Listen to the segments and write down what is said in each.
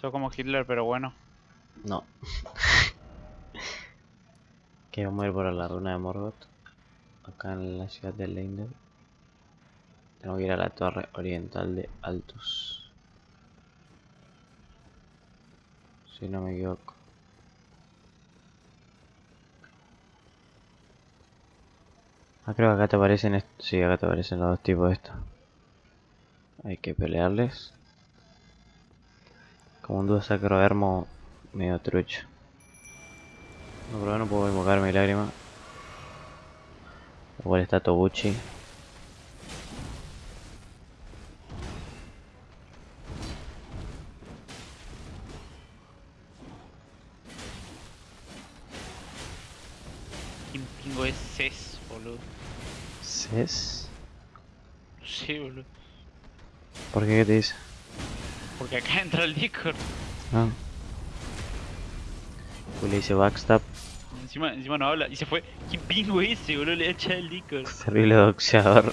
Sos como Hitler, pero bueno. No. que vamos a ir por la runa de Morgoth. Acá en la ciudad de Leindel. Tengo que ir a la torre oriental de Altus. Si no me equivoco. Ah, creo que acá te aparecen... Sí, acá te aparecen los dos tipos de estos. Hay que pelearles. Como un dúo sacro hermo medio trucho. No, pero no puedo invocar mi lágrima. Igual está Tobuchi. ¿Quién pingo es Cés, boludo? No sé, boludo. ¿Por qué? ¿Qué te dice? Porque acá entra el Discord. Ah. Pues le dice backstab. Encima, encima no habla. Y se fue. ¿Quién pingo es ese, boludo? Le echa el Discord. Terrible doxeador.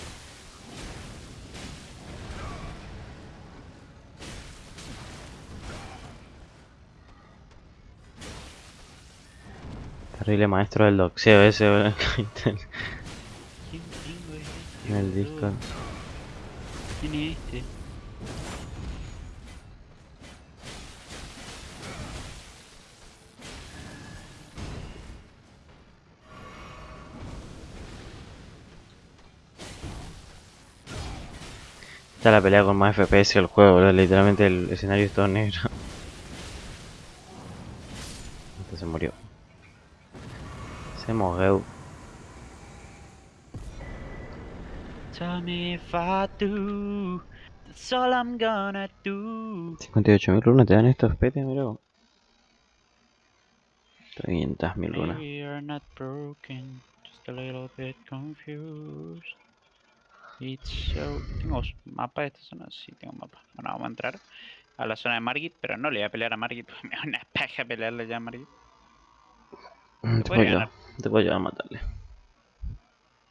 Terrible maestro del doxeo ese, boludo, ¿Quién pingo es este? en el? Discord. ¿Quién es este? Esta es la pelea con más FPS del juego, boludo. Literalmente el escenario es todo negro. Este se murió. Se movió. Tell me if I do. That's all I'm gonna do. 58.000 runas te dan estos petes, mira. vos. 500.000 runas. A. ¿Tengo mapa de esta zona? Sí, tengo mapa. Bueno, vamos a entrar a la zona de Margit, pero no le voy a pelear a Margit, porque me da una paja pelearle ya a Margit. Te puedo, podría llevar, ganar. te a matarle.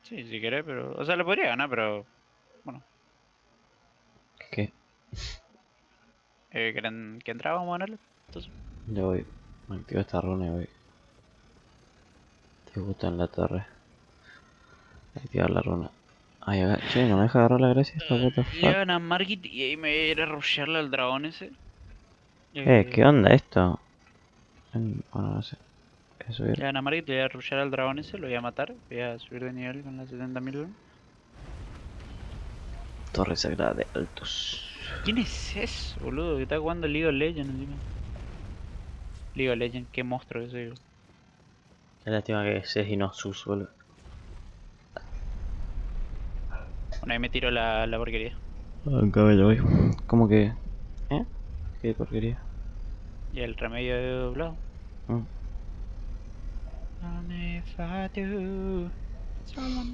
Sí, si querés, pero... O sea, le podría ganar, pero... Bueno, ¿Qué? eh, ¿quieren que entrara? Vamos a ganarle. Entonces, Ya voy. Me activo esta runa y voy. Te gusta en la torre. Activar la runa. Ay, che, no me deja agarrar la gracia esta what the le fuck. ganan a Margit y ahí me voy a ir a rushearle al dragón ese. Eh, ¿qué onda esto? En- Bueno, no sé. Voy a subir. Le a Margit, le voy a rushear al dragón ese, lo voy a matar. Voy a subir de nivel con las 70.000. Torre sagrada de Altus. ¿Quién es ese, boludo? Que está jugando League of Legends encima. League of Legends, qué monstruo ese. boludo. Qué lástima que es y no sus, boludo. Bueno, ahí me tiro la, la porquería. Acá ya voy. ¿Cómo que? ¿Eh? ¿Qué porquería? Y el remedio de doblado. Do,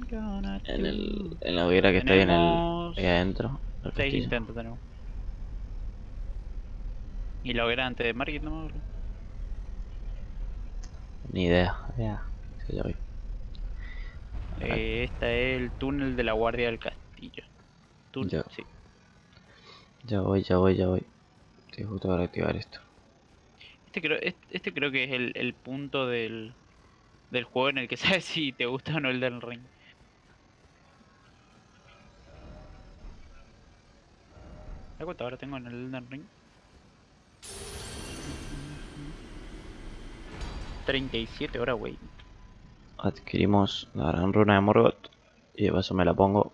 gonna En, el, en la hoguera que está ahí en el, ahí adentro. Seis castillo. intentos tenemos. Y la hoguera antes de Margit boludo. Ni idea. Ya. Sí, ya voy. Acá. Eh, esta es el túnel de la guardia del Túnel, Ya. sí. Ya voy, ya voy, ya voy. Estoy justo para activar esto. Este creo, este, este creo que es el, el punto del, del juego en el que sabes si te gusta o no el del ring. ¿Sabes cuánto ahora tengo en el Elden Ring? 37 horas, wey. Adquirimos la gran runa de Morgoth. Y de paso me la pongo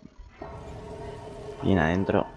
bien adentro.